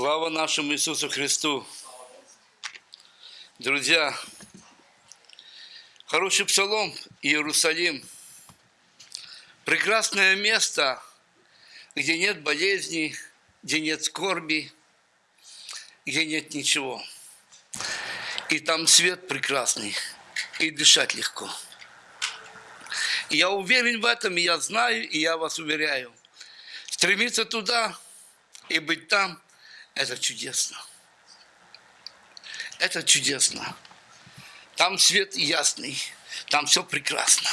Слава нашему Иисусу Христу! Друзья, хороший псалом Иерусалим. Прекрасное место, где нет болезней, где нет скорби, где нет ничего. И там свет прекрасный, и дышать легко. Я уверен в этом, и я знаю, и я вас уверяю. Стремиться туда и быть там – это чудесно. Это чудесно. Там свет ясный, там все прекрасно.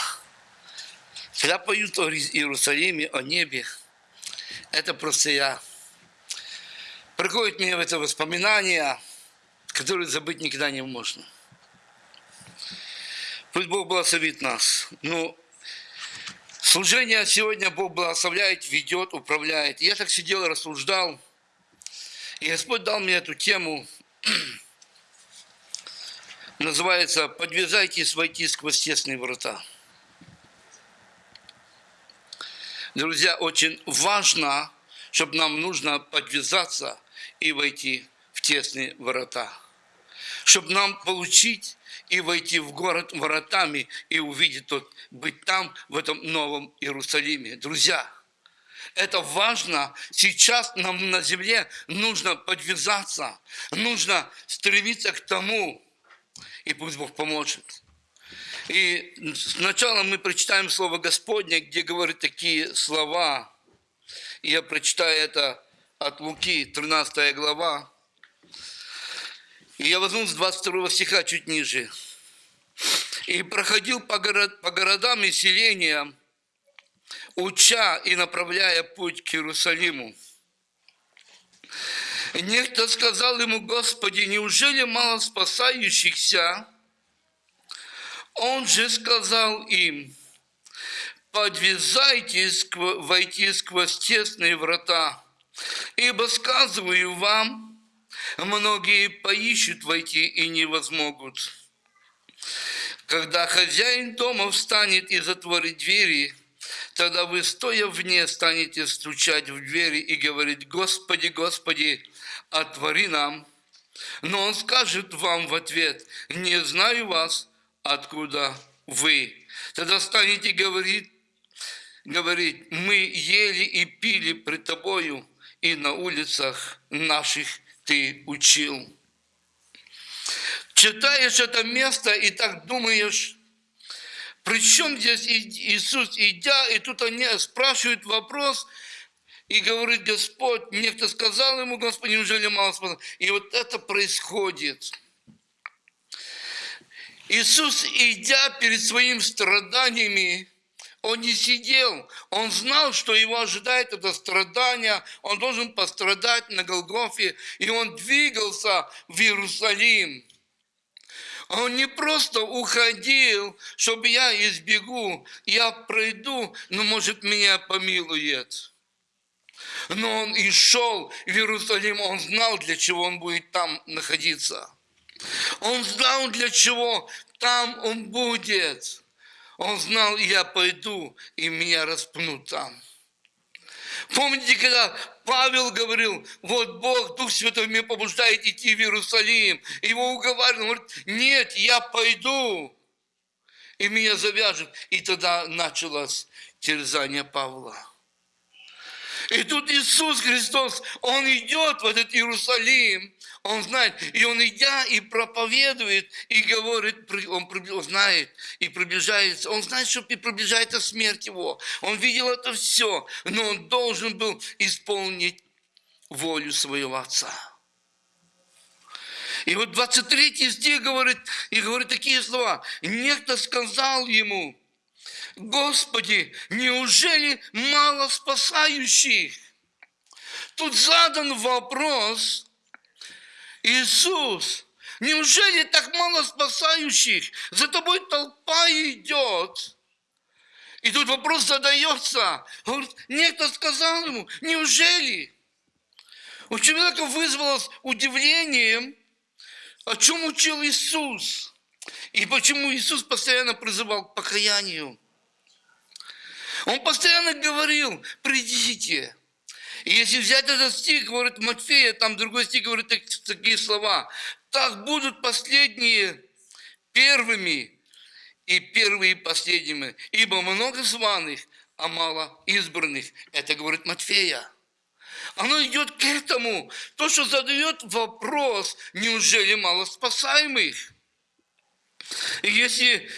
Когда поют о Иерусалиме, о небе, это просто я. Приходит мне в это воспоминание, которые забыть никогда не можно. Пусть Бог благословит нас. Ну, служение сегодня Бог благословляет, ведет, управляет. Я так сидел рассуждал – и Господь дал мне эту тему, называется «Подвязайтесь войти сквозь тесные врата». Друзья, очень важно, чтобы нам нужно подвязаться и войти в тесные врата. Чтобы нам получить и войти в город воротами и увидеть тот, быть там, в этом новом Иерусалиме. Друзья, это важно. Сейчас нам на земле нужно подвязаться, нужно стремиться к тому, и пусть Бог поможет. И сначала мы прочитаем Слово Господне, где говорит такие слова. Я прочитаю это от Луки, 13 глава. И я возьму с 22 стиха чуть ниже. «И проходил по, город, по городам и селениям, уча и направляя путь к Иерусалиму. Некто сказал ему, Господи, неужели мало спасающихся? Он же сказал им, подвязайтесь войти сквозь тесные врата, ибо сказываю вам, многие поищут войти и не возмогут. Когда хозяин дома встанет и затворит двери – Тогда вы, стоя вне, станете стучать в двери и говорить, «Господи, Господи, отвори нам». Но он скажет вам в ответ, «Не знаю вас, откуда вы». Тогда станете говорить, говорить, «Мы ели и пили пред тобою, и на улицах наших ты учил». Читаешь это место и так думаешь, причем здесь Иисус, идя, и тут они спрашивают вопрос, и говорит Господь, некто сказал ему, Господь, неужели мало спасал? И вот это происходит. Иисус, идя перед своими страданиями, он не сидел, он знал, что его ожидает это страдание, он должен пострадать на Голгофе, и он двигался в Иерусалим. Он не просто уходил, чтобы я избегу, я пройду, но может меня помилует. Но он и шел в Иерусалим, он знал, для чего он будет там находиться. Он знал, для чего там он будет. Он знал, я пойду, и меня распнут там. Помните, когда Павел говорил, вот Бог, Дух Святой меня побуждает идти в Иерусалим. Его уговаривал, он говорит, нет, я пойду. И меня завяжут. И тогда началось терзание Павла. И тут Иисус Христос, Он идет в этот Иерусалим, Он знает, и Он идя и проповедует, и говорит, Он знает, и приближается, Он знает, что приближается смерть Его. Он видел это все, но Он должен был исполнить волю своего Отца. И вот 23 стих говорит, и говорит такие слова. Некто сказал ему, Господи, неужели мало спасающих? Тут задан вопрос, Иисус, неужели так мало спасающих? За тобой толпа идет. И тут вопрос задается. Говорит, некто сказал ему, неужели? У человека вызвалось удивлением, о чем учил Иисус. И почему Иисус постоянно призывал к покаянию. Он постоянно говорил, придите. И если взять этот стих, говорит Матфея, там другой стих говорит такие слова. Так будут последние первыми и первые последними, ибо много званых, а мало избранных. Это говорит Матфея. Оно идет к этому. То, что задает вопрос, неужели мало спасаемых? И если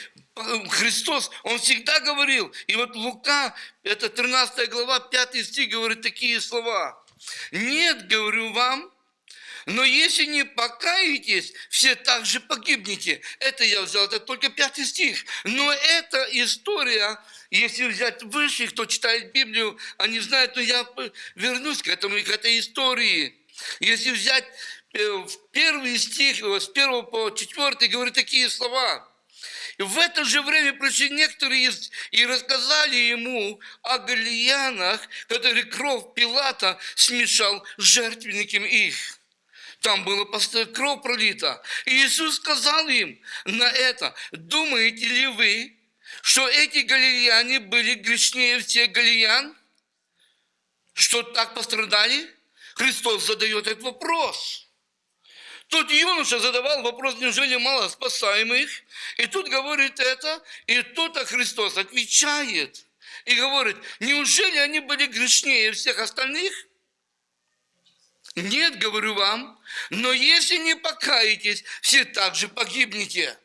Христос, Он всегда говорил, и вот Лука, это 13 глава, 5 стих, говорит такие слова. Нет, говорю вам, но если не покаетесь, все также погибнете. Это я взял, это только пятый стих. Но эта история, если взять выше, кто читает Библию, они знают, но я вернусь к этому к этой истории. Если взять э, первый стих, с первого по четвертый, говорит такие слова. В это же время пришли некоторые и рассказали ему о галиянах, которые кровь Пилата смешал с жертвенником их. Там было кровь пролита. И Иисус сказал им на это, думаете ли вы, что эти галилеяне были грешнее всех галилеян? Что так пострадали? Христос задает этот вопрос. Тот юноша задавал вопрос, неужели мало спасаемых? И тут говорит это, и тут Христос отвечает и говорит, неужели они были грешнее всех остальных? Нет, говорю вам, но если не покаетесь, все также погибнете.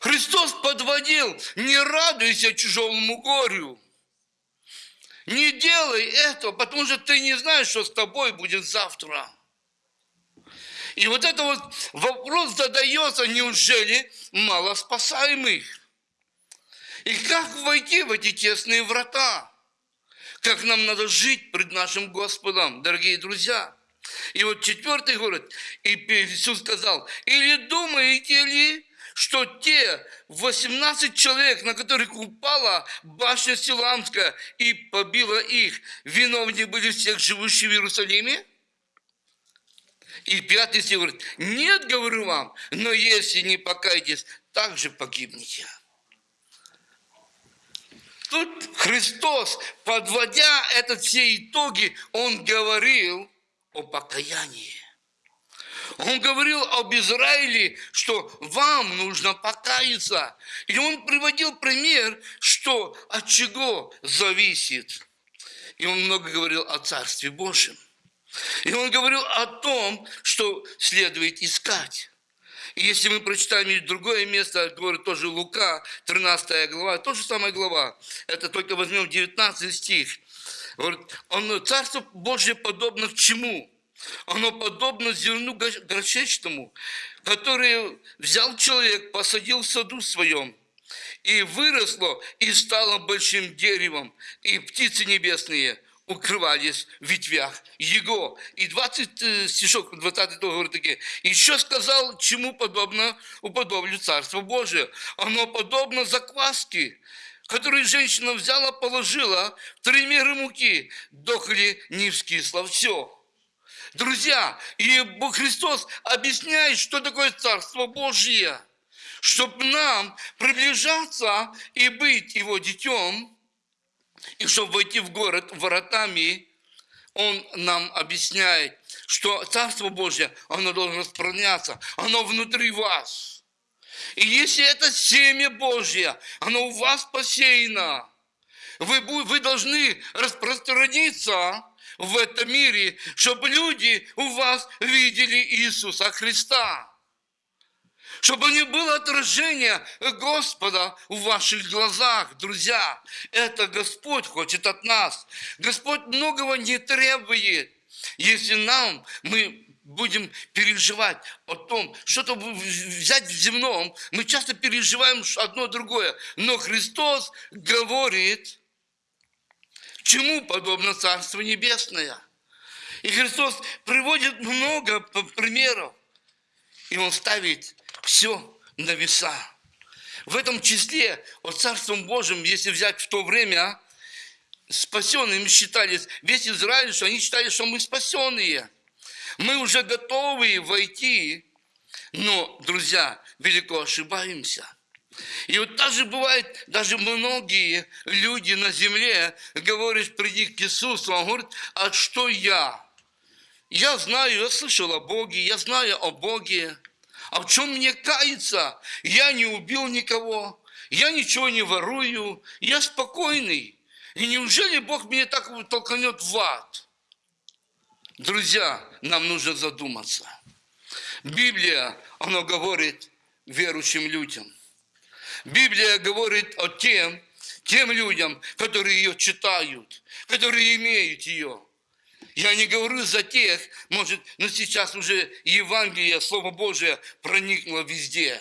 Христос подводил, не радуйся чужому горю. Не делай этого, потому что ты не знаешь, что с тобой будет завтра. И вот это вот вопрос задается, неужели мало спасаемых? И как войти в эти тесные врата? как нам надо жить пред нашим Господом, дорогие друзья. И вот четвертый говорит, и Иисус сказал, или думаете ли, что те 18 человек, на которых упала башня Силамская и побила их, виновники были всех живущих в Иерусалиме? И пятый стих говорит, нет, говорю вам, но если не покаетесь, также погибнете. Тут Христос, подводя это все итоги, Он говорил о покаянии. Он говорил об Израиле, что вам нужно покаяться. И он приводил пример, что от чего зависит. И он много говорил о Царстве Божьем. И он говорил о том, что следует искать. И если мы прочитаем другое место, говорит тоже Лука, 13 глава, то же самая глава, это только возьмем 19 стих. Говорит, он, Царство Божье подобно к чему? Оно подобно зерну горчичному, которое взял человек, посадил в саду своем, и выросло, и стало большим деревом, и птицы небесные – укрывались в ветвях его. И 20 э, стишок, 20 говорит такие. Еще сказал, чему подобно уподоблю Царство Божие. Оно подобно закваске, которую женщина взяла, положила три меры муки, дохли не вскисло все. Друзья, и Христос объясняет, что такое Царство Божье. Чтобы нам приближаться и быть Его детем – и чтобы войти в город воротами, он нам объясняет, что Царство Божье, оно должно распространяться, оно внутри вас. И если это семя Божье, оно у вас посеяно, вы, вы должны распространиться в этом мире, чтобы люди у вас видели Иисуса Христа чтобы не было отражения Господа в ваших глазах, друзья. Это Господь хочет от нас. Господь многого не требует. Если нам, мы будем переживать о том, что-то взять в земном, мы часто переживаем одно другое. Но Христос говорит, чему подобно Царство Небесное. И Христос приводит много примеров. И Он ставит все на веса. В этом числе, о Царством Божьим, если взять в то время, спасенными считались, весь Израиль, что они считали, что мы спасенные. Мы уже готовы войти, но, друзья, велико ошибаемся. И вот даже бывает, даже многие люди на земле, говоришь, приди к Иисусу, он говорит, а что я? Я знаю, я слышал о Боге, я знаю о Боге. А в чем мне каяться? Я не убил никого, я ничего не ворую, я спокойный. И неужели Бог меня так толкнет в ад? Друзья, нам нужно задуматься. Библия, она говорит верующим людям. Библия говорит о тем, тем людям, которые ее читают, которые имеют ее. Я не говорю за тех, может, но сейчас уже Евангелие, Слово Божие проникло везде.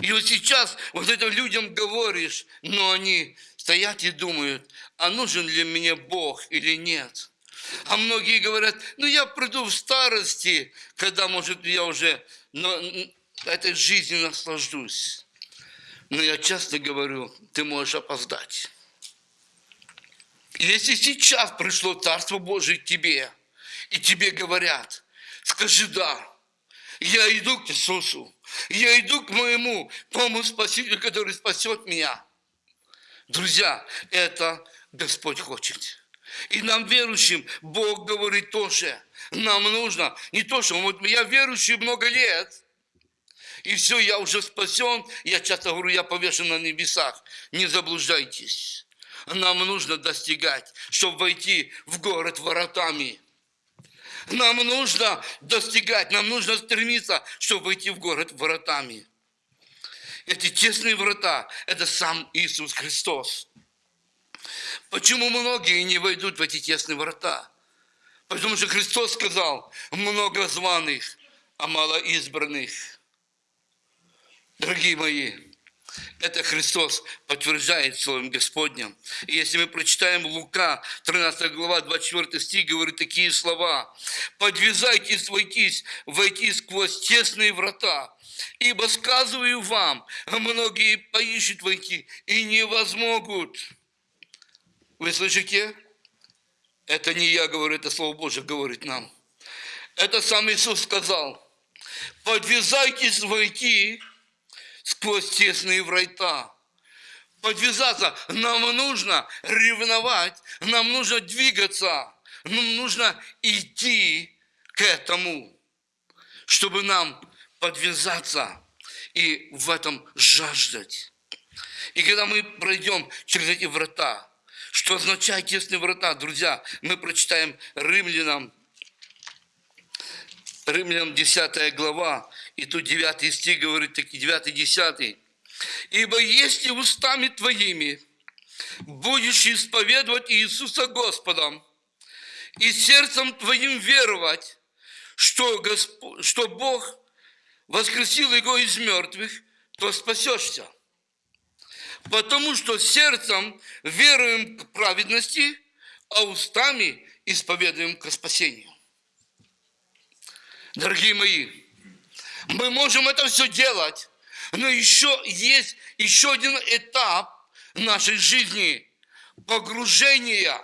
И вот сейчас вот этим людям говоришь, но они стоят и думают, а нужен ли мне Бог или нет. А многие говорят, ну я приду в старости, когда, может, я уже но, этой жизнью наслаждусь. Но я часто говорю, ты можешь опоздать. Если сейчас пришло Царство Божие к тебе, и тебе говорят, скажи «да», я иду к Иисусу, я иду к моему тому Спасителю, который спасет меня. Друзья, это Господь хочет. И нам, верующим, Бог говорит тоже, нам нужно, не то, что вот я верующий много лет, и все, я уже спасен, я часто говорю, я повешен на небесах. Не заблуждайтесь. Нам нужно достигать, чтобы войти в город воротами. Нам нужно достигать, нам нужно стремиться, чтобы войти в город воротами. Эти тесные врата – это сам Иисус Христос. Почему многие не войдут в эти тесные врата? Потому что Христос сказал, много званых, а мало избранных. Дорогие мои, это Христос подтверждает Словом Господнем. И если мы прочитаем Лука, 13 глава, 24 стих, говорит такие слова. «Подвязайтесь войтись, войти сквозь тесные врата, ибо сказываю вам, многие поищут войти и не возмогут». Вы слышите? Это не я говорю, это Слово Божье говорит нам. Это сам Иисус сказал. Подвязайтесь войти сквозь тесные врата. Подвязаться. Нам нужно ревновать, нам нужно двигаться, нам нужно идти к этому, чтобы нам подвязаться и в этом жаждать. И когда мы пройдем через эти врата, что означает тесные врата, друзья, мы прочитаем Римлянам, Римлянам 10 глава, и тут 9 стих говорит, таки 9 10. «Ибо если устами твоими будешь исповедовать Иисуса Господом, и сердцем твоим веровать, что, Госп... что Бог воскресил его из мертвых, то спасешься. Потому что сердцем веруем к праведности, а устами исповедуем к спасению. Дорогие мои, мы можем это все делать, но еще есть еще один этап нашей жизни – погружения.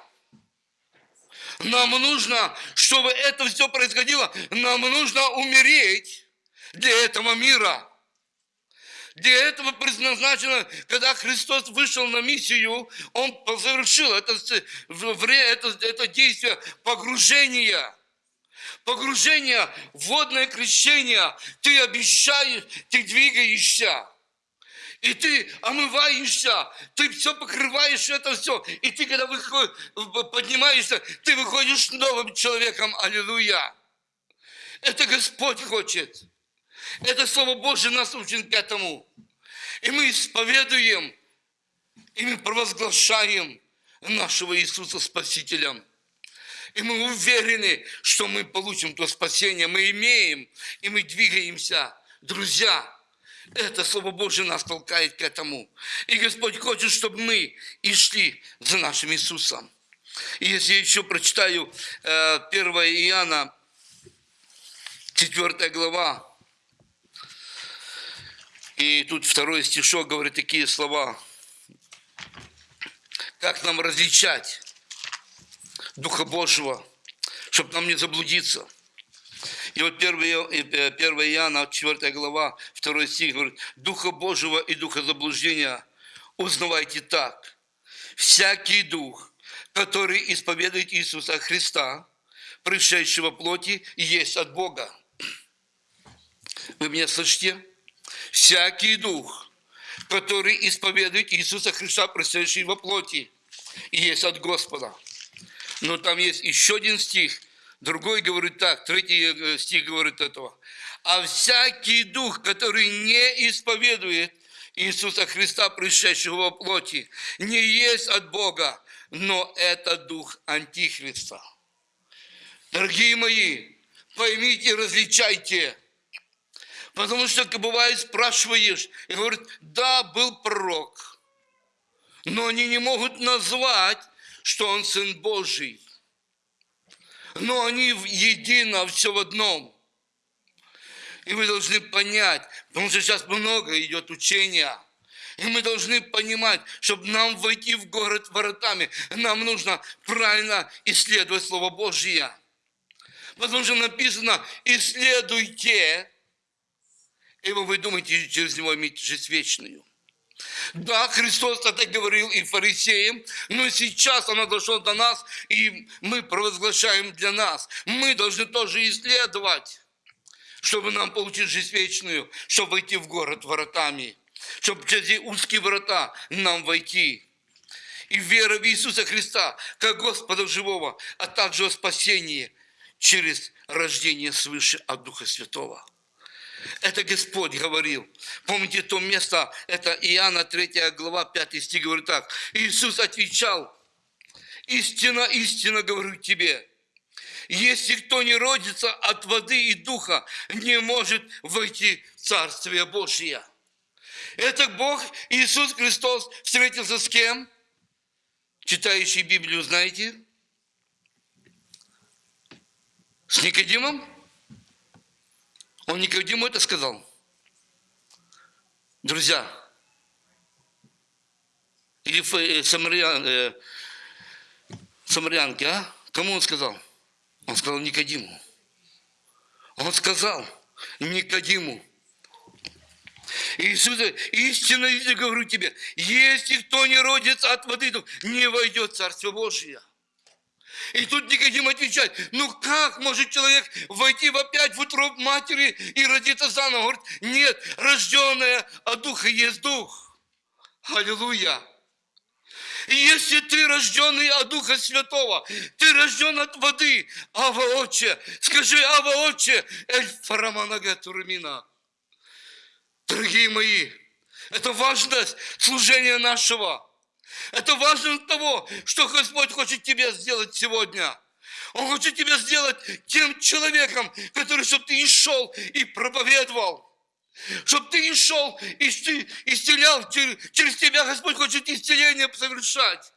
Нам нужно, чтобы это все происходило, нам нужно умереть для этого мира. Для этого предназначено, когда Христос вышел на миссию, Он завершил это, это, это действие погружения – погружение, водное крещение, ты обещаешь, ты двигаешься. И ты омываешься, ты все покрываешь это все. И ты, когда выходишь, поднимаешься, ты выходишь новым человеком. Аллилуйя. Это Господь хочет. Это Слово Божье нас учит к этому. И мы исповедуем, и мы провозглашаем нашего Иисуса Спасителем. И мы уверены, что мы получим то спасение, мы имеем, и мы двигаемся. Друзья, это Слово Божье нас толкает к этому. И Господь хочет, чтобы мы и шли за нашим Иисусом. И если я еще прочитаю 1 э, Иоанна, 4 глава, и тут второй стишок говорит такие слова. Как нам различать Духа Божьего, чтобы нам не заблудиться. И вот 1 Иоанна, 4 глава, 2 стих говорит, Духа Божьего и Духа заблуждения узнавайте так. Всякий дух, который исповедует Иисуса Христа, пришедшего плоти, есть от Бога. Вы меня слышите? Всякий дух, который исповедует Иисуса Христа, пришедший во плоти, есть от Господа. Но там есть еще один стих, другой говорит так, третий э, стих говорит этого. А всякий дух, который не исповедует Иисуса Христа, пришедшего во плоти, не есть от Бога, но это дух Антихриста. Дорогие мои, поймите, различайте. Потому что бывает спрашиваешь, и говорит, да, был пророк, но они не могут назвать, что он Сын Божий. Но они едино, все в одном. И вы должны понять, потому что сейчас много идет учения. И мы должны понимать, чтобы нам войти в город воротами, нам нужно правильно исследовать Слово Божье. Потому что написано, исследуйте, и вы думаете, через него иметь жизнь вечную. Да, Христос это говорил и фарисеям, но сейчас оно дошло до нас, и мы провозглашаем для нас. Мы должны тоже исследовать, чтобы нам получить жизнь вечную, чтобы войти в город воротами, чтобы через узкие врата нам войти. И вера в Иисуса Христа, как Господа живого, а также о спасении – через рождение свыше от Духа Святого. Это Господь говорил. Помните то место, это Иоанна 3 глава 5 стих говорит так. Иисус отвечал, истина, истина говорю тебе, если кто не родится от воды и духа, не может войти в Царствие Божие. Это Бог, Иисус Христос, встретился с кем? Читающий Библию, знаете? С Никодимом? Он Никодиму это сказал. Друзья, или э, самарян, э, самарянки, а? Кому он сказал? Он сказал Никодиму. Он сказал Никодиму. Иисус, истинно я говорю тебе, если кто не родится от воды, не войдет в Царство Божие. И тут Никодим отвечает, ну как может человек войти в опять в утробу матери и родиться заново? Говорит, нет, рожденная от Духа есть Дух. Аллилуйя. Если ты рожденный от Духа Святого, ты рожден от воды, Ава Отче, скажи, Ава Отче, Эль Фараманага Турмина. Дорогие мои, это важность служения нашего. Это важно того, что Господь хочет тебе сделать сегодня. Он хочет тебя сделать тем человеком, который, чтобы ты и шел и проповедовал. Чтобы ты и шел и исцелял. Через тебя Господь хочет исцеление совершать.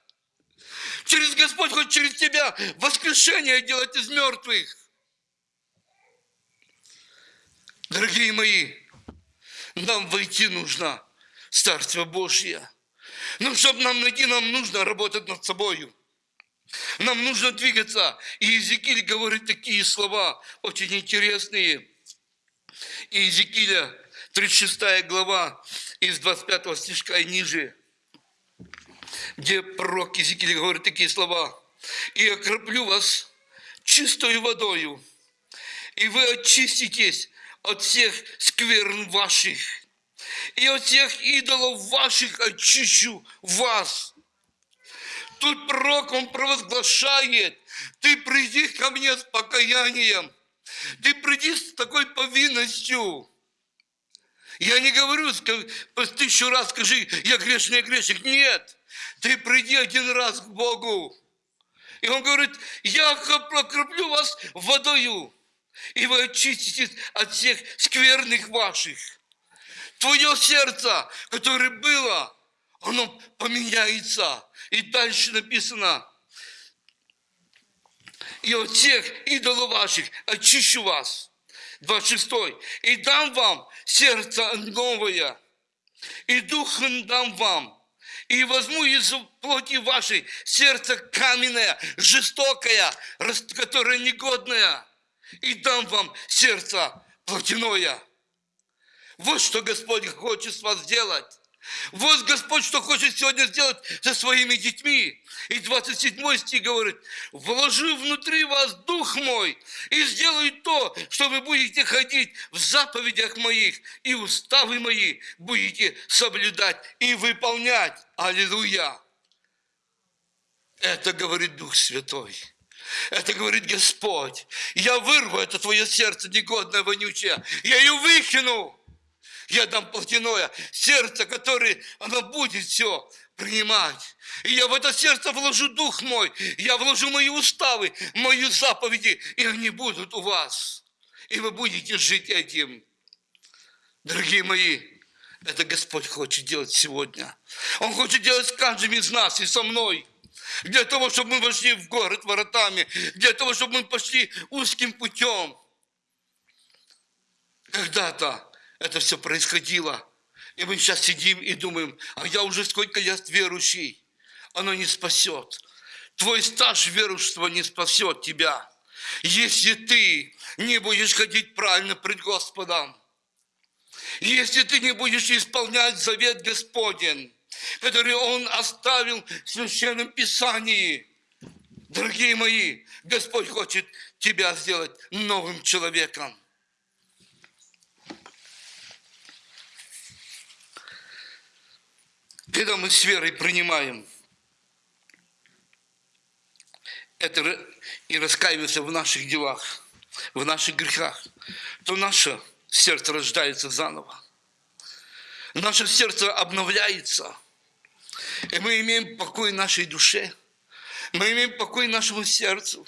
Через Господь хочет через тебя воскрешение делать из мертвых. Дорогие мои, нам войти нужно в Царство Божье. Но чтобы нам найти, нам нужно работать над собой. Нам нужно двигаться. И Иезекииль говорит такие слова, очень интересные. Иезекииля, 36 глава, из 25 стишка и ниже, где пророк Иезекииль говорит такие слова. «И окроплю вас чистой водою, и вы очиститесь от всех скверн ваших, и от всех идолов ваших очищу вас. Тут пророк, он провозглашает, ты приди ко мне с покаянием, ты приди с такой повинностью. Я не говорю, тысячу раз скажи, я грешный, я грешник. Нет, ты приди один раз к Богу. И он говорит, я прокроплю вас водою, и вы очиститесь от всех скверных ваших. Твое сердце, которое было, оно поменяется. И дальше написано, и от всех идолов ваших очищу вас. 26. И дам вам сердце новое, и дух дам вам, и возьму из плоти вашей сердце каменное, жестокое, которое негодное, и дам вам сердце плотяное. Вот что Господь хочет с вас сделать. Вот Господь, что хочет сегодня сделать со своими детьми. И 27 стих говорит, «Вложи внутри вас Дух мой и сделаю то, что вы будете ходить в заповедях моих, и уставы мои будете соблюдать и выполнять». Аллилуйя! Это говорит Дух Святой. Это говорит Господь. Я вырву это твое сердце негодное, вонючее. Я ее выкину. Я дам плотяное сердце, которое оно будет все принимать. И я в это сердце вложу дух мой, я вложу мои уставы, мои заповеди, и они будут у вас. И вы будете жить этим. Дорогие мои, это Господь хочет делать сегодня. Он хочет делать с каждым из нас и со мной. Для того, чтобы мы вошли в город воротами, для того, чтобы мы пошли узким путем. Когда-то это все происходило. И мы сейчас сидим и думаем, а я уже сколько лет верующий. Оно не спасет. Твой стаж верующего не спасет тебя. Если ты не будешь ходить правильно пред Господом, если ты не будешь исполнять завет Господень, который Он оставил в Священном Писании, дорогие мои, Господь хочет тебя сделать новым человеком. Когда мы с верой принимаем это и раскаиваемся в наших делах, в наших грехах, то наше сердце рождается заново. Наше сердце обновляется. И мы имеем покой нашей душе. Мы имеем покой нашему сердцу.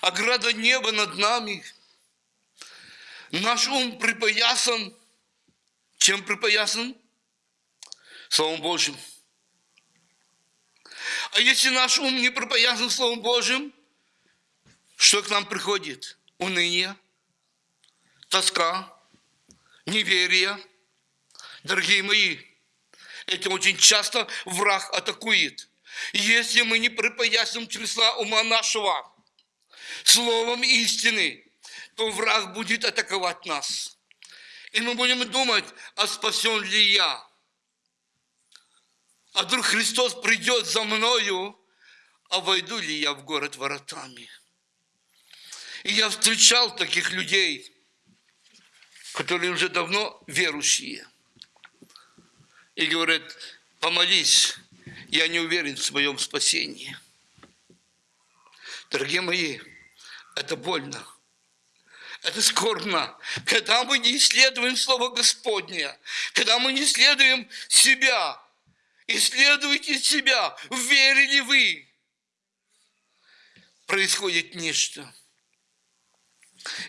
Ограда неба над нами. Наш ум припоясан. Чем припоясан? Словом Божьим. А если наш ум не пропоясан Словом Божьим, что к нам приходит? Уныние, тоска, неверие. Дорогие мои, этим очень часто враг атакует. Если мы не припоясим чресла ума нашего словом истины, то враг будет атаковать нас. И мы будем думать, а спасен ли я? А вдруг Христос придет за мною, а войду ли я в город воротами? И я встречал таких людей, которые уже давно верующие. И говорят, помолись, я не уверен в своем спасении. Дорогие мои, это больно. Это скорбно, когда мы не исследуем Слово Господне, когда мы не исследуем себя, Исследуйте себя, верили вы. Происходит нечто.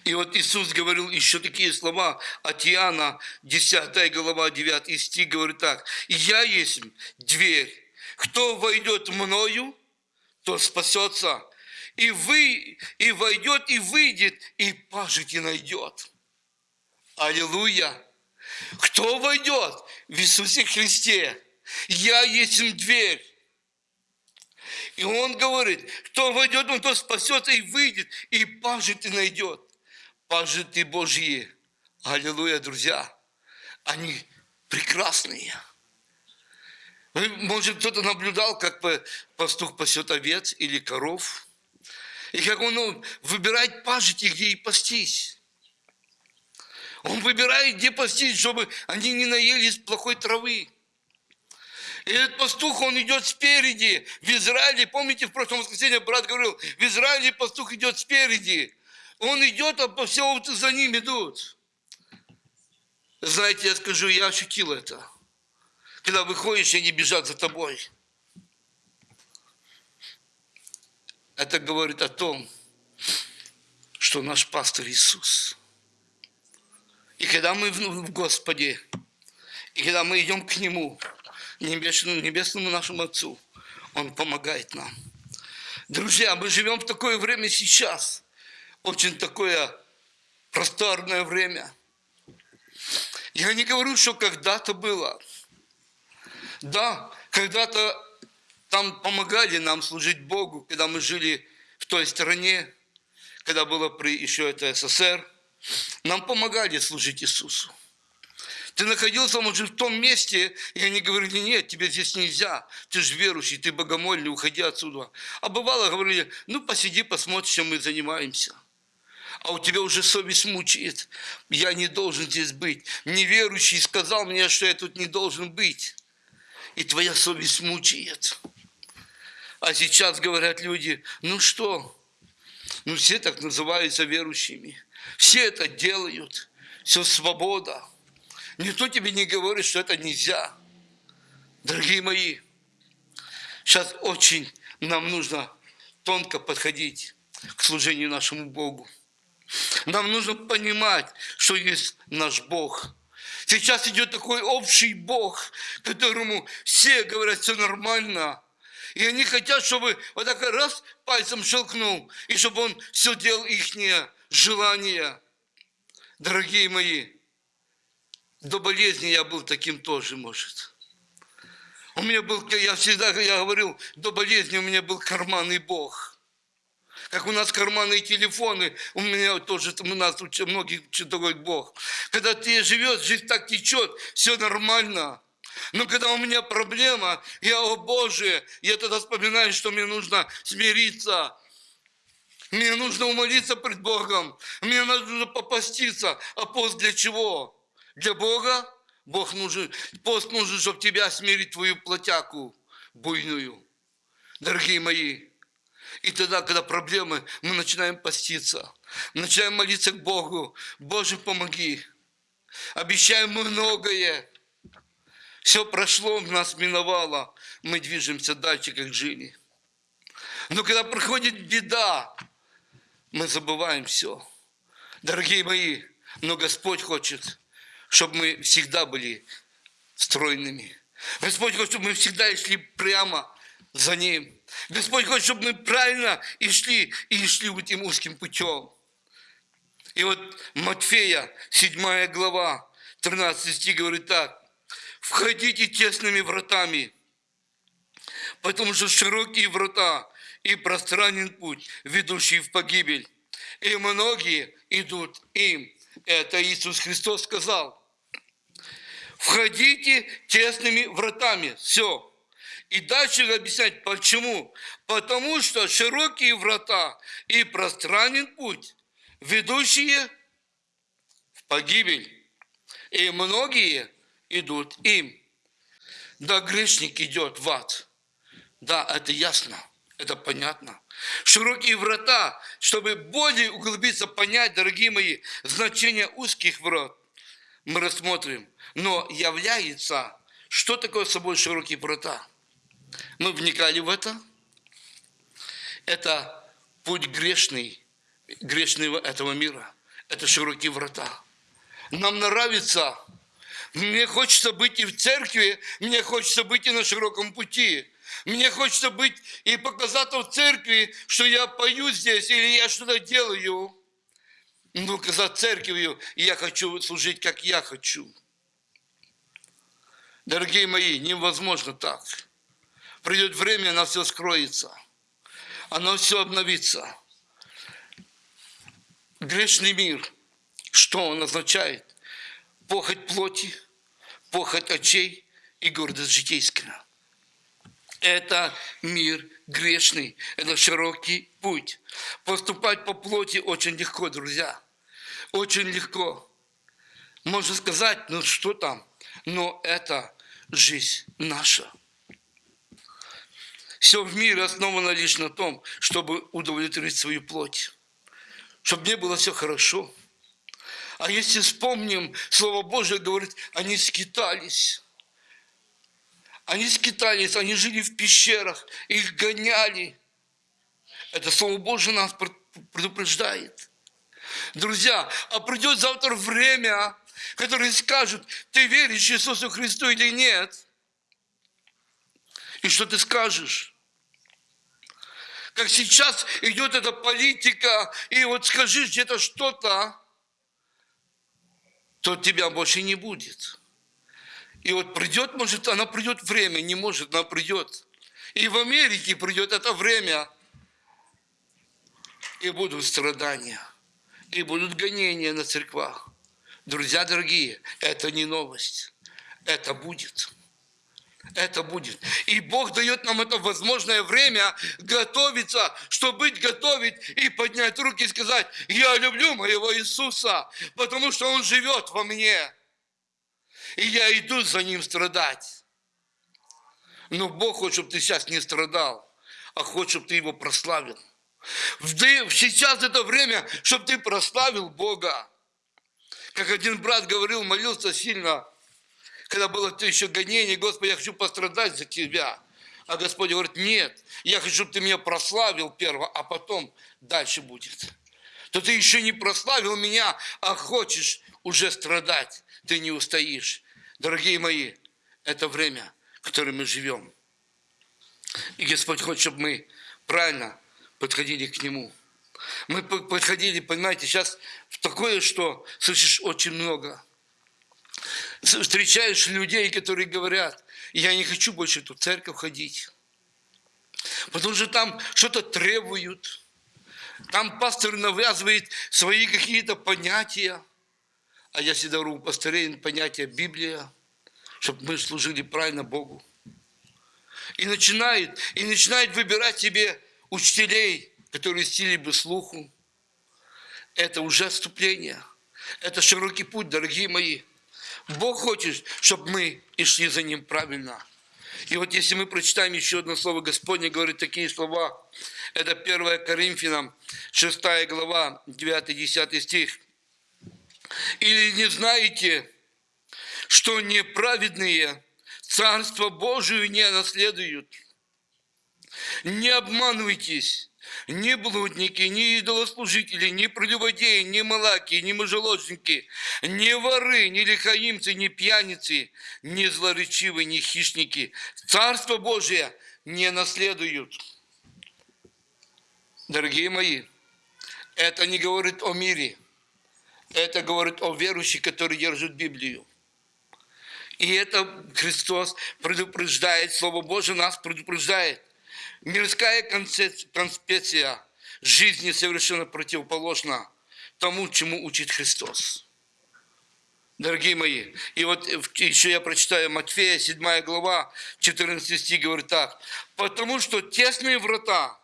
И вот Иисус говорил еще такие слова от Иоанна, 10 глава, 9 стих, говорит так. «Я есть дверь. Кто войдет мною, то спасется. И вы, и войдет, и выйдет, и пажить и найдет». Аллилуйя! Кто войдет в Иисусе Христе? Я есть дверь. И он говорит, кто войдет, он то спасется и выйдет, и пажит и найдет. Пажиты Божьи. Аллилуйя, друзья. Они прекрасные. Может, кто-то наблюдал, как пастух пасет овец или коров, и как он ну, выбирает пажити, где и пастись. Он выбирает, где пастись, чтобы они не наелись плохой травы. И этот пастух, он идет спереди. В Израиле, помните, в прошлом воскресенье брат говорил, в Израиле пастух идет спереди. Он идет, а все овцы за ним идут. Знаете, я скажу, я ощутил это. Когда выходишь, они бежат за тобой. Это говорит о том, что наш пастор Иисус. И когда мы в Господе, и когда мы идем к Нему, небесному, небесному нашему Отцу. Он помогает нам. Друзья, мы живем в такое время сейчас. Очень такое просторное время. Я не говорю, что когда-то было. Да, когда-то там помогали нам служить Богу, когда мы жили в той стране, когда было при еще это СССР, нам помогали служить Иисусу. Ты находился, может, в том месте, и они говорили, нет, тебе здесь нельзя, ты же верующий, ты богомольный, уходи отсюда. А бывало, говорили, ну, посиди, посмотри, чем мы занимаемся. А у тебя уже совесть мучает. Я не должен здесь быть. Неверующий сказал мне, что я тут не должен быть. И твоя совесть мучает. А сейчас говорят люди, ну что, ну все так называются верующими. Все это делают. Все свобода. Никто тебе не говорит, что это нельзя. Дорогие мои, сейчас очень нам нужно тонко подходить к служению нашему Богу. Нам нужно понимать, что есть наш Бог. Сейчас идет такой общий Бог, которому все говорят, все нормально. И они хотят, чтобы вот так раз пальцем щелкнул, и чтобы он все делал их желание. Дорогие мои, до болезни я был таким тоже, может. У меня был, я всегда я говорил, до болезни у меня был карманный Бог. Как у нас карманные телефоны, у меня тоже, у нас у многих такой Бог. Когда ты живешь, жизнь так течет, все нормально. Но когда у меня проблема, я, о Боже, я тогда вспоминаю, что мне нужно смириться. Мне нужно умолиться пред Богом. Мне нужно попаститься. А пост для чего? Для Бога Бог нужен, пост нужен, чтобы тебя смирить, твою плотяку буйную. Дорогие мои, и тогда, когда проблемы, мы начинаем поститься, начинаем молиться к Богу. Боже, помоги. Обещаем многое. Все прошло, нас миновало. Мы движемся дальше, как жили. Но когда приходит беда, мы забываем все. Дорогие мои, но Господь хочет, чтобы мы всегда были стройными. Господь хочет, чтобы мы всегда шли прямо за Ним. Господь хочет, чтобы мы правильно и шли, и шли этим узким путем. И вот Матфея, 7 глава, 13 стих говорит так. «Входите тесными вратами, потому что широкие врата и пространен путь, ведущий в погибель, и многие идут им». Это Иисус Христос сказал входите тесными вратами. Все. И дальше объяснять, почему. Потому что широкие врата и пространен путь, ведущие в погибель. И многие идут им. Да, грешник идет в ад. Да, это ясно, это понятно. Широкие врата, чтобы более углубиться, понять, дорогие мои, значение узких врат, мы рассмотрим – но является, что такое собой широкие врата. Мы вникали в это. Это путь грешный, грешного этого мира. Это широкие врата. Нам нравится, мне хочется быть и в церкви, мне хочется быть и на широком пути. Мне хочется быть и показать в церкви, что я пою здесь или я что-то делаю. Ну, казать церковью, я хочу служить, как я хочу. Дорогие мои, невозможно так. Придет время, оно все скроется. Оно все обновится. Грешный мир, что он означает? Похоть плоти, похоть очей и гордость житейская. Это мир грешный, это широкий путь. Поступать по плоти очень легко, друзья. Очень легко. Можно сказать, ну что там, но это жизнь наша. Все в мире основано лишь на том, чтобы удовлетворить свою плоть. Чтобы мне было все хорошо. А если вспомним, Слово Божие говорит, они скитались. Они скитались, они жили в пещерах, их гоняли. Это Слово Божие нас предупреждает. Друзья, а придет завтра время, которые скажут, ты веришь Иисусу Христу или нет. И что ты скажешь? Как сейчас идет эта политика, и вот скажи где-то что-то, то тебя больше не будет. И вот придет, может, она придет время, не может, она придет. И в Америке придет это время. и будут страдания, и будут гонения на церквах. Друзья дорогие, это не новость, это будет. Это будет. И Бог дает нам это возможное время готовиться, чтобы быть готовить и поднять руки и сказать, я люблю моего Иисуса, потому что Он живет во мне. И я иду за Ним страдать. Но Бог хочет, чтобы ты сейчас не страдал, а хочет, чтобы ты Его прославил. Сейчас это время, чтобы ты прославил Бога. Как один брат говорил, молился сильно – когда было еще гонение, Господи, я хочу пострадать за Тебя. А Господь говорит, нет, я хочу, чтобы ты меня прославил перво, а потом дальше будет. То ты еще не прославил меня, а хочешь уже страдать. Ты не устоишь. Дорогие мои, это время, в котором мы живем. И Господь хочет, чтобы мы правильно подходили к Нему. Мы подходили, понимаете, сейчас в такое, что слышишь очень много – встречаешь людей, которые говорят, я не хочу больше в эту церковь ходить. Потому что там что-то требуют. Там пастор навязывает свои какие-то понятия. А я всегда говорю, пастырей понятие Библия, чтобы мы служили правильно Богу. И начинает, и начинает выбирать себе учителей, которые стили бы слуху. Это уже отступление. Это широкий путь, дорогие мои. Бог хочет, чтобы мы и шли за Ним правильно. И вот если мы прочитаем еще одно слово Господне, говорит такие слова, это 1 Коринфянам, 6 глава, 9-10 стих. Или не знаете, что неправедные Царство Божие не наследуют? Не обманывайтесь, ни блудники, ни идолослужители, ни прелюбодеи, ни малаки, ни мужеложники, ни воры, ни лихаимцы, ни пьяницы, ни злоречивые, ни хищники. Царство Божие не наследуют. Дорогие мои, это не говорит о мире. Это говорит о верующих, которые держат Библию. И это Христос предупреждает, Слово Божие нас предупреждает. Мирская конспекция жизни совершенно противоположна тому, чему учит Христос. Дорогие мои, и вот еще я прочитаю Матфея, 7 глава, 14 стих, говорит так. «Потому что тесные врата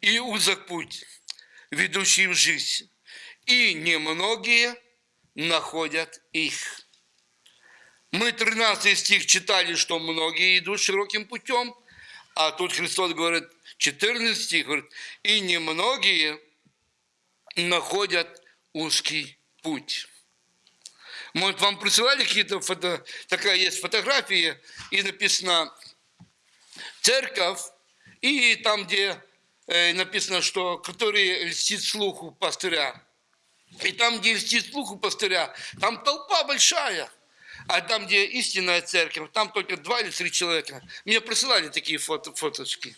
и узок путь, ведущий в жизнь, и немногие находят их». Мы 13 стих читали, что многие идут широким путем, а тут Христос говорит, 14 стих, говорит, и немногие находят узкий путь. Может, вам присылали какие-то фото, такая есть фотография, и написано церковь, и там, где э, написано, что который льстит слуху пастыря. И там, где льстит слуху пастыря, там толпа большая – а там, где истинная церковь, там только два или три человека. Мне присылали такие фото, фоточки.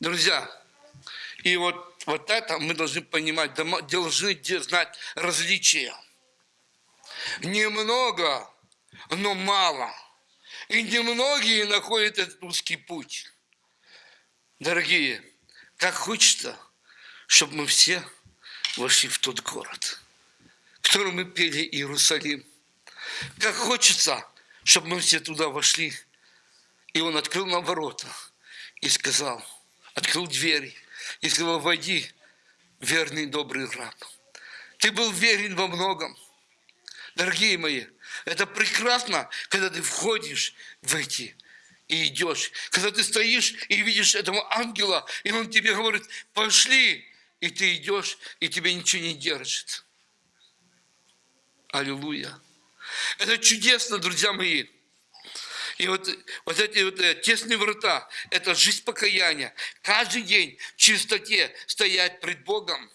Друзья, и вот, вот это мы должны понимать, должны знать различия. Немного, но мало. И немногие находят этот узкий путь. Дорогие, как хочется, чтобы мы все вошли в тот город, в котором мы пели Иерусалим – как хочется, чтобы мы все туда вошли. И он открыл нам ворота и сказал, открыл двери и сказал, войди, верный добрый раб. Ты был верен во многом. Дорогие мои, это прекрасно, когда ты входишь в эти и идешь. Когда ты стоишь и видишь этого ангела, и он тебе говорит, пошли, и ты идешь, и тебе ничего не держит. Аллилуйя. Это чудесно, друзья мои. И вот, вот эти вот э, тесные врата, это жизнь покаяния. Каждый день в чистоте стоять пред Богом,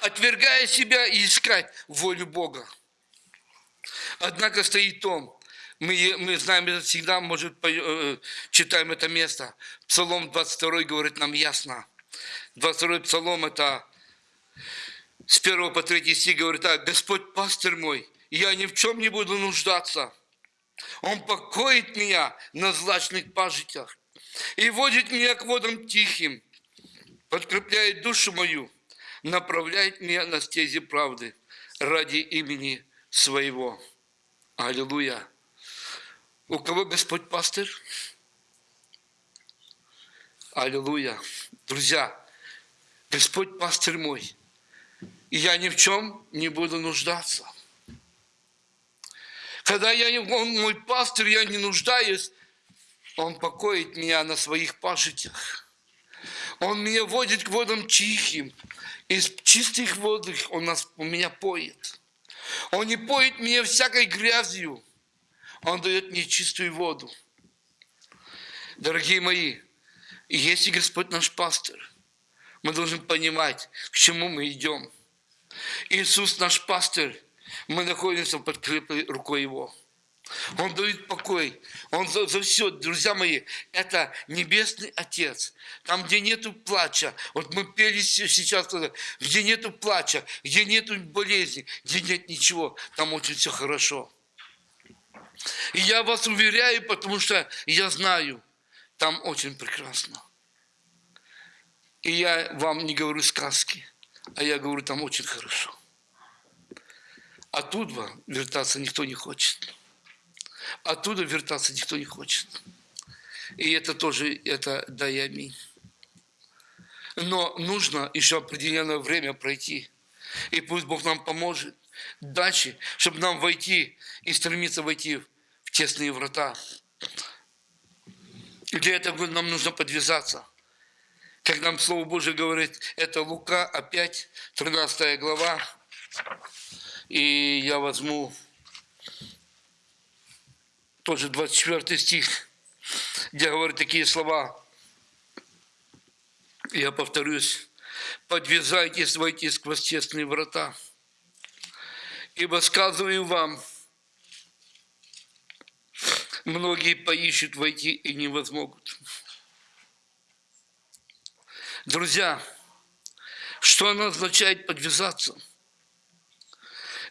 отвергая себя и искать волю Бога. Однако стоит том, мы, мы знаем это всегда, может, э, читаем это место. Псалом 22 говорит нам ясно. 22 псалом это с 1 по 3 стих говорит так. Господь пастырь мой, я ни в чем не буду нуждаться. Он покоит меня на злачных пажитях и водит меня к водам тихим. подкрепляет душу мою, направляет меня на стези правды ради имени своего. Аллилуйя. У кого Господь пастырь? Аллилуйя. Друзья, Господь пастырь мой, я ни в чем не буду нуждаться. Когда я, он мой пастырь, я не нуждаюсь, он покоит меня на своих пажитях. Он меня водит к водам тихим. Из чистых вод он нас, у меня поет. Он не поет меня всякой грязью. Он дает мне чистую воду. Дорогие мои, если Господь наш пастор, мы должны понимать, к чему мы идем. Иисус наш пастор, мы находимся под крепкой рукой Его. Он дает покой. Он за, за все, друзья мои, это Небесный Отец. Там, где нету плача, вот мы пели сейчас, где нету плача, где нету болезни, где нет ничего, там очень все хорошо. И я вас уверяю, потому что я знаю, там очень прекрасно. И я вам не говорю сказки, а я говорю, там очень хорошо. Оттуда вертаться никто не хочет. Оттуда вертаться никто не хочет. И это тоже, это да. Но нужно еще определенное время пройти. И пусть Бог нам поможет дальше, чтобы нам войти и стремиться войти в тесные врата. И для этого нам нужно подвязаться. Как нам Слово Божие говорит, это Лука, опять 13 глава. И я возьму тоже 24 стих, где говорит такие слова. Я повторюсь. «Подвязайтесь, войти сквозь тесные врата, ибо сказываю вам, многие поищут войти и не возмогут». Друзья, что оно означает подвязаться –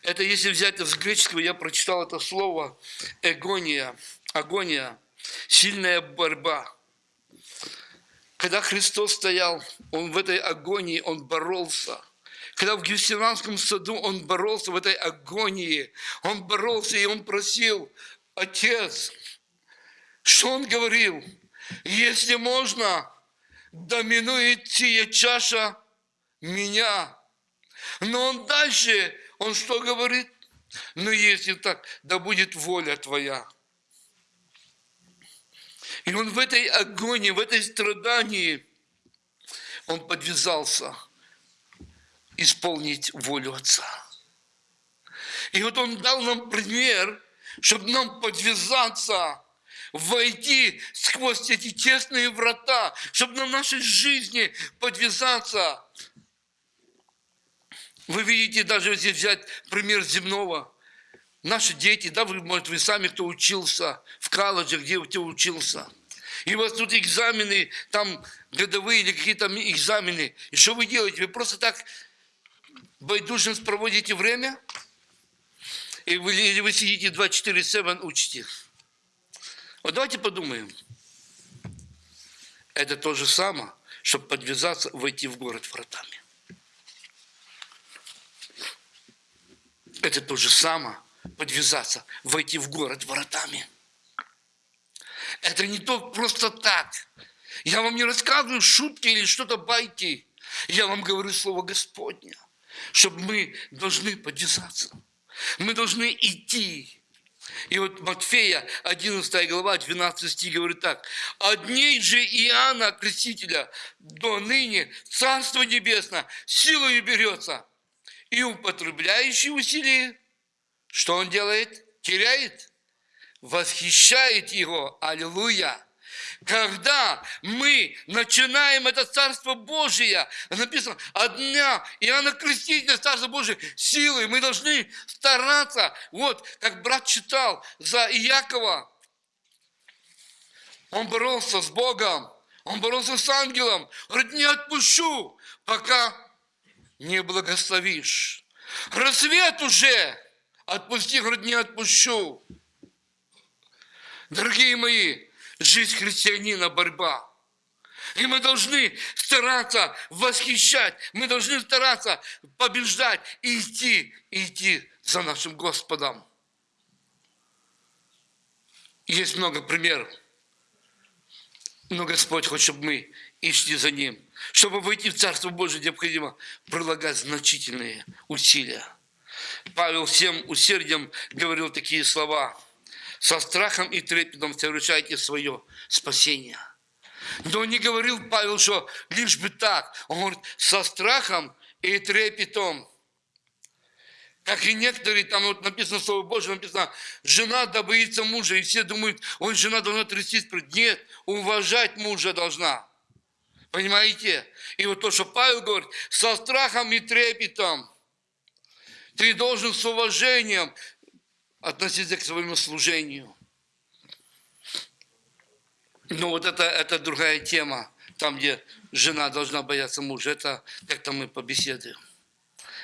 это если взять из греческого, я прочитал это слово эгония, агония, сильная борьба. Когда Христос стоял, Он в этой агонии, Он боролся. Когда в Гефсиманском саду Он боролся в этой агонии, Он боролся и Он просил, Отец, что Он говорил? Если можно, доминует сия чаша меня. Но Он дальше он что говорит? Ну, если так, да будет воля твоя. И он в этой агонии, в этой страдании, он подвязался исполнить волю Отца. И вот он дал нам пример, чтобы нам подвязаться, войти сквозь эти тесные врата, чтобы на нашей жизни подвязаться вы видите, даже если взять пример земного, наши дети, да, вы, может, вы сами, кто учился в колледже, где ты учился, и у вас тут экзамены, там годовые или какие-то экзамены, и что вы делаете? Вы просто так байдужность проводите время, и вы, или вы сидите 24-7 учите. Вот давайте подумаем. Это то же самое, чтобы подвязаться, войти в город вратами. Это то же самое, подвязаться, войти в город воротами. Это не то просто так. Я вам не рассказываю шутки или что-то байки. Я вам говорю слово Господня, чтобы мы должны подвязаться. Мы должны идти. И вот Матфея, 11 глава, 12 стих говорит так. «От дней же Иоанна Крестителя до ныне Царство Небесное силою берется, и употребляющий усилие, что он делает? Теряет, восхищает его. Аллилуйя! Когда мы начинаем это Царство Божие, написано, от дня Иоанна Крестителя, Царство Божие, силой, мы должны стараться, вот, как брат читал за Иакова, он боролся с Богом, он боролся с ангелом, говорит, не отпущу, пока не благословишь. Рассвет уже, отпусти, говорит, не отпущу. Дорогие мои, жизнь христианина – борьба. И мы должны стараться восхищать, мы должны стараться побеждать и идти, идти за нашим Господом. Есть много примеров. Но Господь хочет, чтобы мы и шли за Ним. Чтобы войти в Царство Божие, необходимо прилагать значительные усилия. Павел всем усердием говорил такие слова. «Со страхом и трепетом совершайте свое спасение». Но не говорил Павел, что лишь бы так. Он говорит, со страхом и трепетом. Как и некоторые, там вот написано Слово Божье, написано, жена да боится мужа, и все думают, ой, жена должна трястись. Нет, уважать мужа должна. Понимаете? И вот то, что Павел говорит, со страхом и трепетом. Ты должен с уважением относиться к своему служению. Но вот это, это другая тема, там, где жена должна бояться мужа. Это как-то мы побеседуем.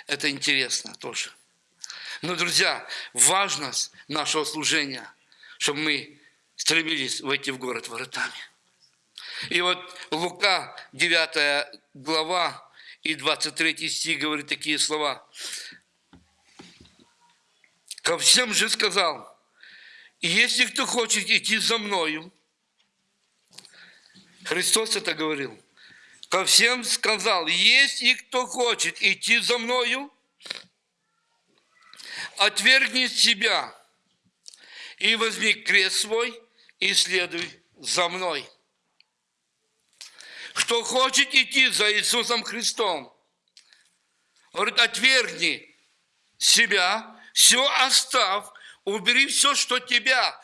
Это интересно тоже. Но, друзья, важность нашего служения, чтобы мы стремились войти в город воротами. И вот Лука, 9 глава и 23 стих говорит такие слова. Ко всем же сказал, если кто хочет идти за мною, Христос это говорил, ко всем сказал, если кто хочет идти за мною, отвергни себя и возьми крест свой и следуй за мной. Кто хочет идти за Иисусом Христом, говорит, отвергни себя, все оставь, убери все, что тебя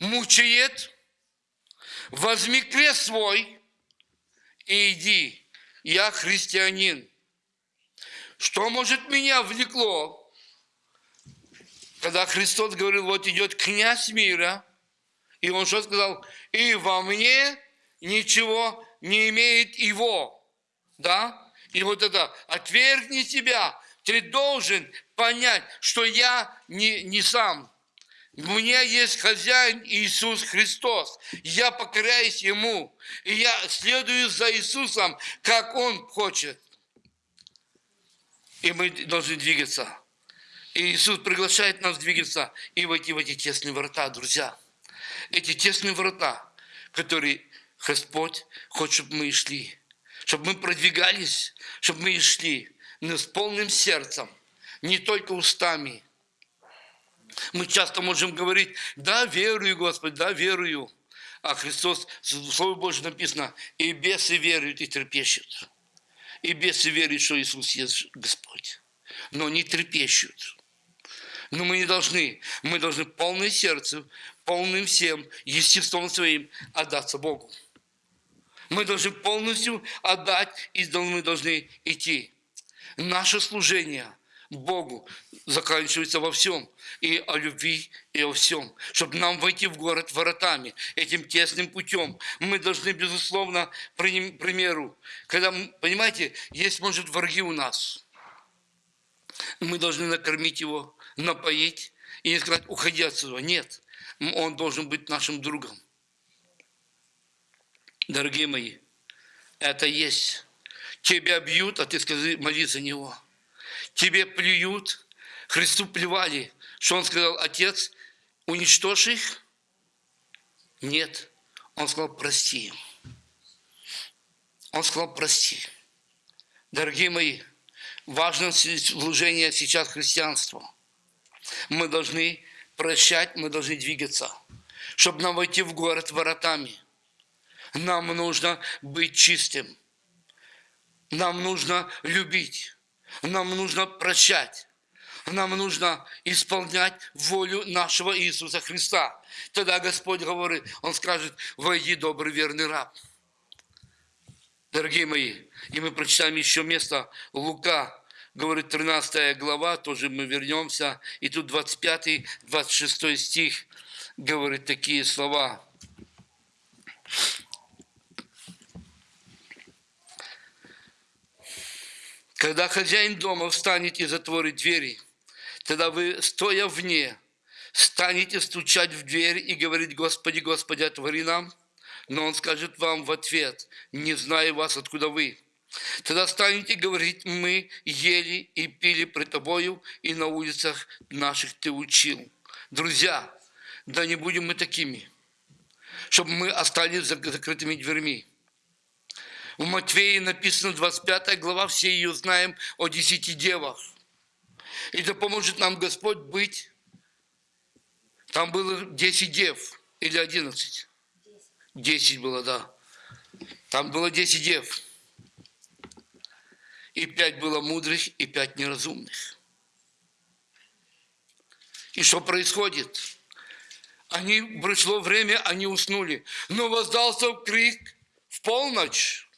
мучает, возьми крест свой и иди. Я христианин. Что может меня влекло, когда Христос говорил, вот идет князь мира, и он что сказал? И во мне ничего не имеет его. Да? И вот это, отвергни себя. Ты должен понять, что я не, не сам. Меня есть хозяин Иисус Христос. Я покоряюсь Ему. И я следую за Иисусом, как Он хочет. И мы должны двигаться. И Иисус приглашает нас двигаться и войти в эти тесные врата, друзья. Эти тесные врата, которые Господь хочет, чтобы мы шли, чтобы мы продвигались, чтобы мы шли, но с полным сердцем, не только устами. Мы часто можем говорить, да, верую, Господь, да, верую. А Христос, в Слове Божьем написано, и бесы веруют и трепещут. И бесы веруют, что Иисус есть Господь. Но не трепещут. Но мы не должны, мы должны полное сердце, полным всем, естеством своим отдаться Богу. Мы должны полностью отдать, и мы должны идти. Наше служение Богу заканчивается во всем. И о любви, и о всем. Чтобы нам войти в город воротами, этим тесным путем. Мы должны, безусловно, к примеру, когда, понимаете, есть, может, враги у нас. Мы должны накормить его, напоить и не сказать, уходи отсюда. Нет, он должен быть нашим другом. Дорогие мои, это есть. Тебя бьют, а ты скажи, молись за него. Тебе плюют, Христу плевали. Что он сказал, Отец, уничтожь их? Нет. Он сказал, прости. Он сказал, прости. Дорогие мои, важно служение сейчас христианства. Мы должны прощать, мы должны двигаться, чтобы нам войти в город воротами – нам нужно быть чистым. Нам нужно любить. Нам нужно прощать. Нам нужно исполнять волю нашего Иисуса Христа. Тогда Господь говорит, Он скажет, войди, добрый верный раб. Дорогие мои, и мы прочитаем еще место Лука, говорит 13 глава, тоже мы вернемся, и тут 25-26 стих говорит такие слова. Когда хозяин дома встанет и затворит двери, тогда вы, стоя вне, станете стучать в дверь и говорить, Господи, Господи, отвори нам. Но он скажет вам в ответ, не знаю вас, откуда вы. Тогда станете говорить, мы ели и пили пред тобою, и на улицах наших ты учил. Друзья, да не будем мы такими, чтобы мы остались за закрытыми дверьми. В Матвеи написано 25 глава, все ее знаем, о десяти девах. И да поможет нам Господь быть. Там было 10 дев или 11. 10 было, да. Там было 10 дев. И пять было мудрых, и пять неразумных. И что происходит? Они, пришло время, они уснули. Но воздался крик в полночь.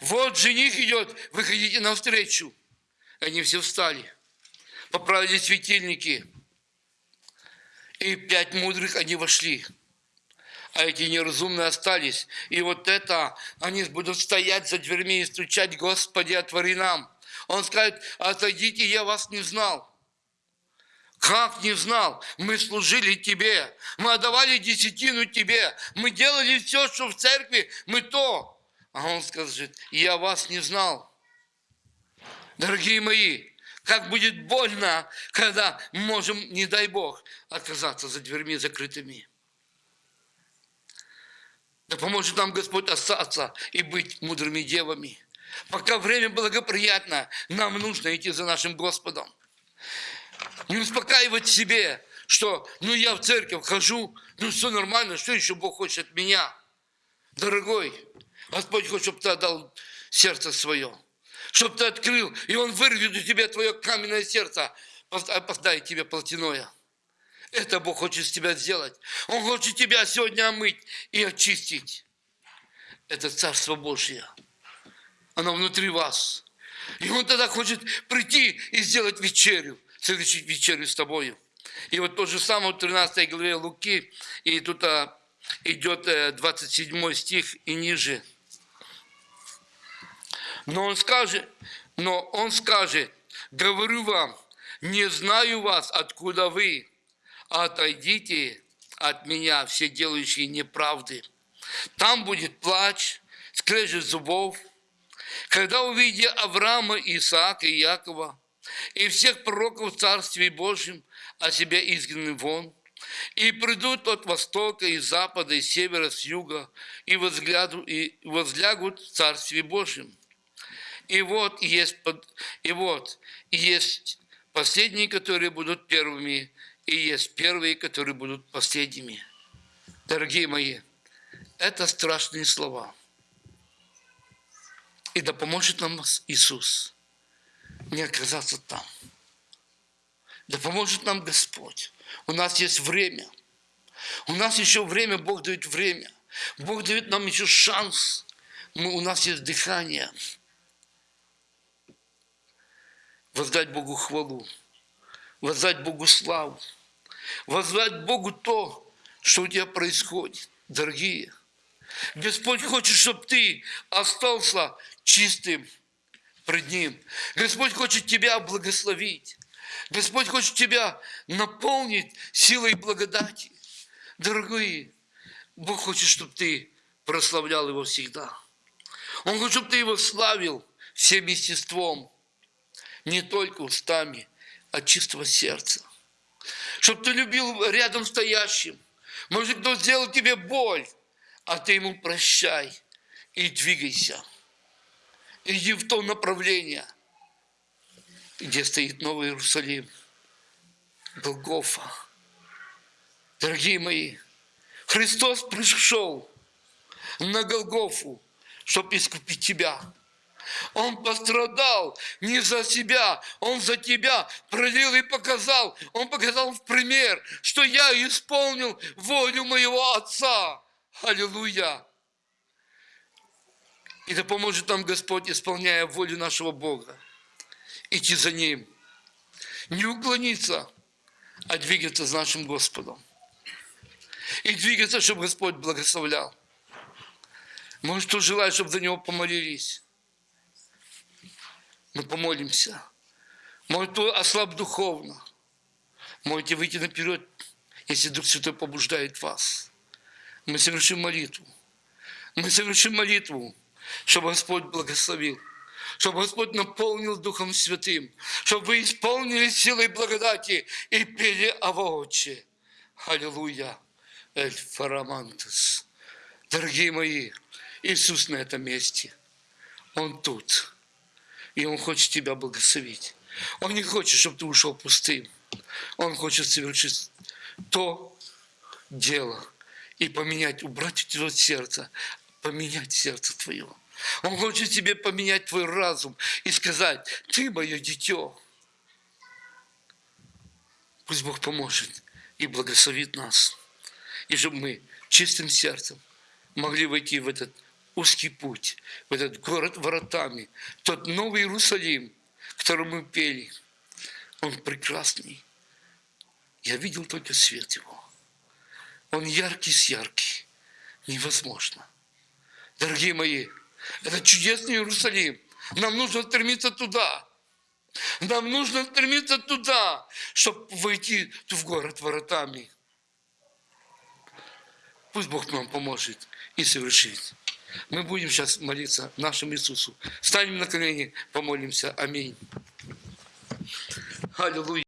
Вот жених идет, выходите навстречу. Они все встали, поправили светильники. И пять мудрых они вошли а эти неразумные остались. И вот это, они будут стоять за дверьми и стучать, Господи, отвори нам. Он скажет, отойдите, я вас не знал. Как не знал? Мы служили Тебе, мы отдавали десятину Тебе, мы делали все, что в церкви, мы то. А он скажет, я вас не знал. Дорогие мои, как будет больно, когда можем, не дай Бог, оказаться за дверьми закрытыми. Да поможет нам Господь остаться и быть мудрыми девами. Пока время благоприятно, нам нужно идти за нашим Господом. Не успокаивать себе, что ну я в церковь хожу, ну все нормально, что еще Бог хочет от меня? Дорогой, Господь хочет, чтобы ты отдал сердце свое, чтобы ты открыл, и Он вырвет у тебя твое каменное сердце, поставит тебе плотяное. Это Бог хочет с тебя сделать. Он хочет тебя сегодня омыть и очистить. Это Царство Божье. Оно внутри вас. И Он тогда хочет прийти и сделать вечерю, совершить вечерю с тобою. И вот то же самое в 13 главе Луки, и тут а, идет 27 э, стих и ниже. Но он скажет, но он скажет, говорю вам, не знаю вас, откуда вы, отойдите от меня, все делающие неправды. Там будет плач, скрежет зубов. Когда увидя Авраама, Исаака и Якова, и всех пророков в Царстве Божьем, а себя изгнаны вон, и придут от востока, и запада, и севера, с юга, и, возгляду, и возлягут в Царстве Божьем. И вот есть, и вот есть последние, которые будут первыми, и есть первые, которые будут последними. Дорогие мои, это страшные слова. И да поможет нам Иисус не оказаться там. Да поможет нам Господь. У нас есть время. У нас еще время, Бог дает время. Бог дает нам еще шанс. Мы, у нас есть дыхание. Воздать Богу хвалу. Воздать Богу славу возвать Богу то, что у тебя происходит, дорогие. Господь хочет, чтобы ты остался чистым пред Ним. Господь хочет тебя благословить. Господь хочет тебя наполнить силой благодати. Дорогие, Бог хочет, чтобы ты прославлял Его всегда. Он хочет, чтобы ты Его славил всем естеством, не только устами, а чистого сердца чтобы ты любил рядом стоящим. Может, кто сделал тебе боль, а ты ему прощай и двигайся. Иди в то направление, где стоит Новый Иерусалим, Голгофа. Дорогие мои, Христос пришел на Голгофу, чтобы искупить тебя – он пострадал не за себя, Он за тебя пролил и показал. Он показал в пример, что я исполнил волю моего Отца. Аллилуйя! И да поможет нам Господь, исполняя волю нашего Бога, идти за Ним. Не уклониться, а двигаться с нашим Господом. И двигаться, чтобы Господь благословлял. Может, кто желает, чтобы за Него помолились мы помолимся. Может, ослаб духовно. Можете выйти наперед, если Дух Святой побуждает вас. Мы совершим молитву. Мы совершим молитву, чтобы Господь благословил, чтобы Господь наполнил Духом Святым, чтобы вы исполнили силой благодати и пели Авооче. Аллилуйя. Эль Фарамантес. Дорогие мои, Иисус на этом месте. Он тут. И Он хочет тебя благословить. Он не хочет, чтобы ты ушел пустым. Он хочет совершить то дело и поменять, убрать у тебя сердце, поменять сердце твое. Он хочет тебе поменять твой разум и сказать, ты мое дитё. Пусть Бог поможет и благословит нас. И чтобы мы чистым сердцем могли войти в этот узкий путь, в этот город воротами, тот новый Иерусалим, который мы пели. Он прекрасный. Я видел только свет его. Он яркий с яркий. Невозможно. Дорогие мои, это чудесный Иерусалим. Нам нужно стремиться туда. Нам нужно стремиться туда, чтобы войти в город воротами. Пусть Бог нам поможет и совершит. Мы будем сейчас молиться нашему Иисусу. Станем на колени, помолимся. Аминь. Аллилуйя.